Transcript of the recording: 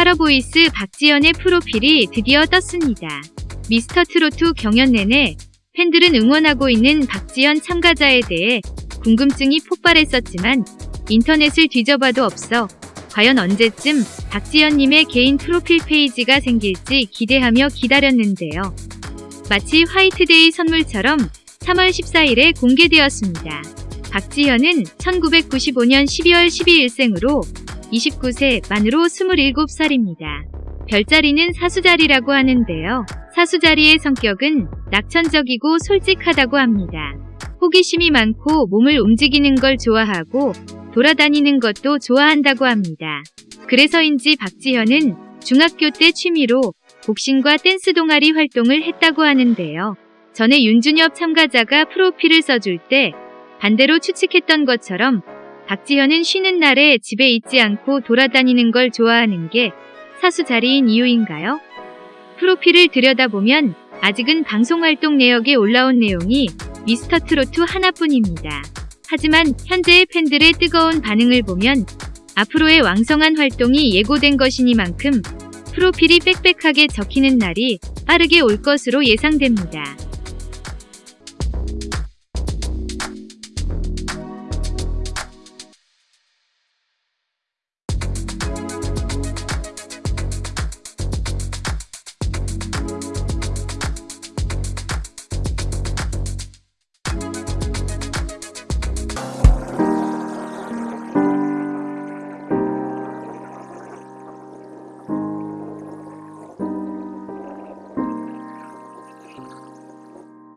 활어보이스 박지현의 프로필이 드디어 떴습니다. 미스터트롯 경연 내내 팬들은 응원하고 있는 박지현 참가자에 대해 궁금증이 폭발했었지만 인터넷을 뒤져봐도 없어 과연 언제쯤 박지현님의 개인 프로필 페이지가 생길지 기대하며 기다렸는데요. 마치 화이트데이 선물처럼 3월 14일에 공개되었습니다. 박지현은 1995년 12월 12일생으로 29세 만으로 27살입니다. 별자리는 사수자리라고 하는데요. 사수자리의 성격은 낙천적이고 솔직하다고 합니다. 호기심이 많고 몸을 움직이는 걸 좋아하고 돌아다니는 것도 좋아한다고 합니다. 그래서인지 박지현은 중학교 때 취미로 복싱과 댄스 동아리 활동을 했다고 하는데요. 전에 윤준엽 참가자가 프로필을 써줄 때 반대로 추측했던 것처럼 박지현은 쉬는 날에 집에 있지 않고 돌아다니는 걸 좋아하는 게 사수 자리인 이유인가요? 프로필을 들여다보면 아직은 방송활동 내역에 올라온 내용이 미스터 트로트 하나뿐입니다. 하지만 현재의 팬들의 뜨거운 반응을 보면 앞으로의 왕성한 활동이 예고된 것이니만큼 프로필이 빽빽하게 적히는 날이 빠르게 올 것으로 예상됩니다.